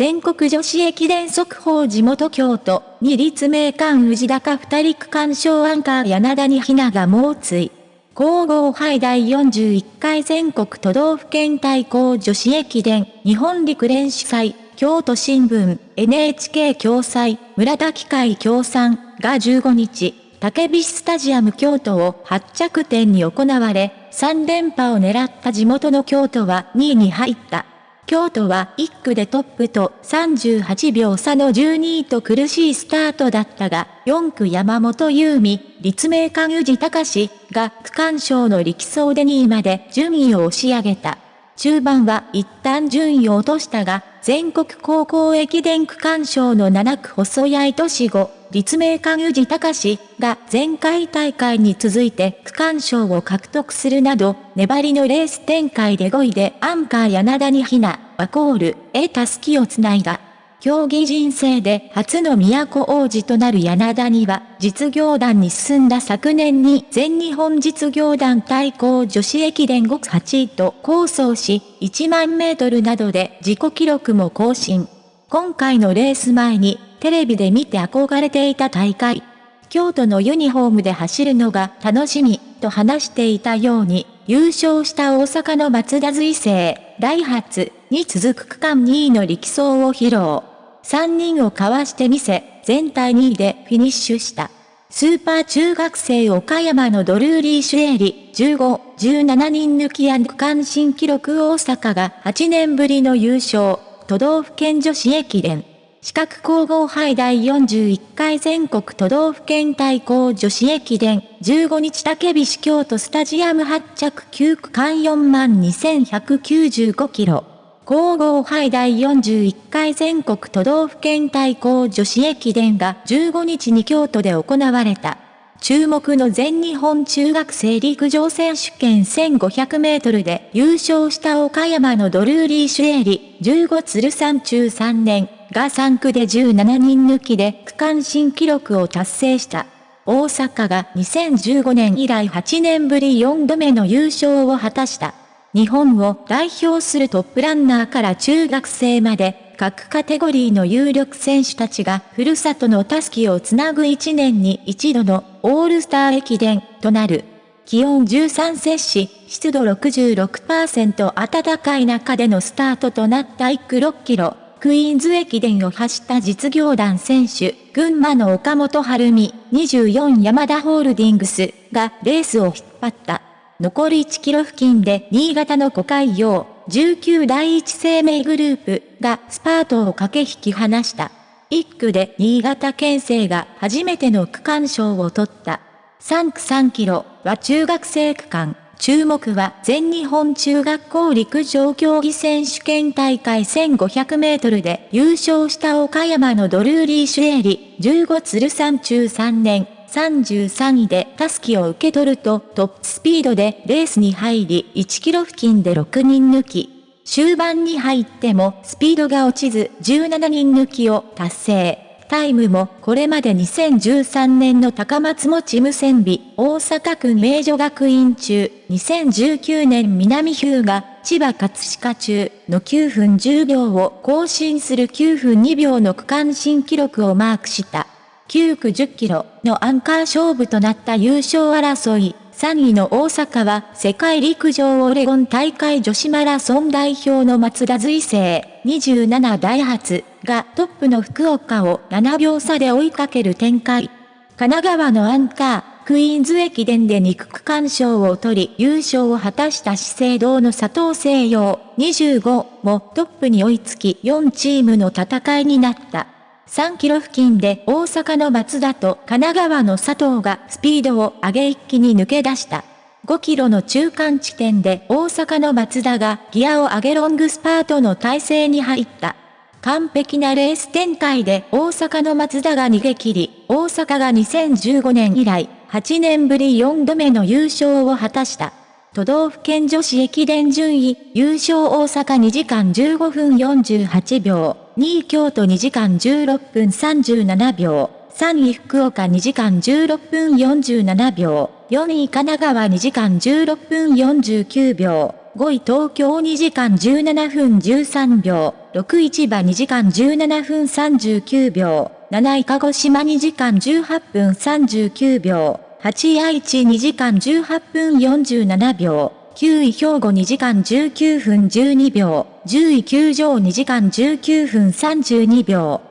全国女子駅伝速報地元京都、二立名館宇治高二人区間賞アンカー柳田にひなが猛追。皇后杯第41回全国都道府県対抗女子駅伝日本陸連主催京都新聞 NHK 共催村田機械協賛が15日竹菱スタジアム京都を発着点に行われ3連覇を狙った地元の京都は2位に入った。京都は1区でトップと38秒差の12位と苦しいスタートだったが、4区山本優美、立命館宇治隆が区間賞の力走で2位まで順位を押し上げた。中盤は一旦順位を落としたが、全国高校駅伝区間賞の7区細谷都市後、立命館宇治隆が前回大会に続いて区間賞を獲得するなど、粘りのレース展開で5位でアンカー柳田にひな、ワコール、へたすきをつないだ。競技人生で初の都王子となる柳田には、実業団に進んだ昨年に全日本実業団対抗女子駅伝5 8位と構想し、1万メートルなどで自己記録も更新。今回のレース前に、テレビで見て憧れていた大会。京都のユニフォームで走るのが楽しみ、と話していたように、優勝した大阪の松田随成、ダイハツに続く区間2位の力走を披露。3人をかわしてみせ、全体2位でフィニッシュした。スーパー中学生岡山のドルーリー・シュエリ、15、17人抜きや区間新記録大阪が8年ぶりの優勝、都道府県女子駅伝。四角皇后杯第41回全国都道府県対抗女子駅伝15日竹菱京都スタジアム発着9区間4万2195キロ。皇后杯第41回全国都道府県対抗女子駅伝が15日に京都で行われた。注目の全日本中学生陸上選手権1500メートルで優勝した岡山のドルーリー・シュエリ、15鶴山中3年が3区で17人抜きで区間新記録を達成した。大阪が2015年以来8年ぶり4度目の優勝を果たした。日本を代表するトップランナーから中学生まで、各カテゴリーの有力選手たちがふるさとのタスキをつなぐ1年に一度のオールスター駅伝となる。気温13摂氏、湿度66%暖かい中でのスタートとなった1区6キロ、クイーンズ駅伝を走った実業団選手、群馬の岡本晴美、24ヤマダホールディングスがレースを引っ張った。残り1キロ付近で新潟の古海洋、19第一生命グループがスパートを駆け引き離した。1区で新潟県政が初めての区間賞を取った。3区3キロは中学生区間。注目は全日本中学校陸上競技選手権大会1500メートルで優勝した岡山のドルーリー・シュエリ、15鶴山中3年、33位でタスキを受け取るとトップスピードでレースに入り1キロ付近で6人抜き。終盤に入ってもスピードが落ちず17人抜きを達成。タイムもこれまで2013年の高松持無線美大阪区名女学院中、2019年南日向千葉葛飾中の9分10秒を更新する9分2秒の区間新記録をマークした。9区10キロのアンカー勝負となった優勝争い。3位の大阪は世界陸上オレゴン大会女子マラソン代表の松田随成27ダイハツがトップの福岡を7秒差で追いかける展開。神奈川のアンカー、クイーンズ駅伝で2区区間賞を取り優勝を果たした資生堂の佐藤西洋25もトップに追いつき4チームの戦いになった。3キロ付近で大阪の松田と神奈川の佐藤がスピードを上げ一気に抜け出した。5キロの中間地点で大阪の松田がギアを上げロングスパートの体勢に入った。完璧なレース展開で大阪の松田が逃げ切り、大阪が2015年以来8年ぶり4度目の優勝を果たした。都道府県女子駅伝順位、優勝大阪2時間15分48秒。2位京都2時間16分37秒、3位福岡2時間16分47秒、4位神奈川2時間16分49秒、5位東京2時間17分13秒、6位千葉2時間17分39秒、7位鹿児島2時間18分39秒、8位愛知2時間18分47秒、9位兵庫2時間19分12秒、10位9条2時間19分32秒。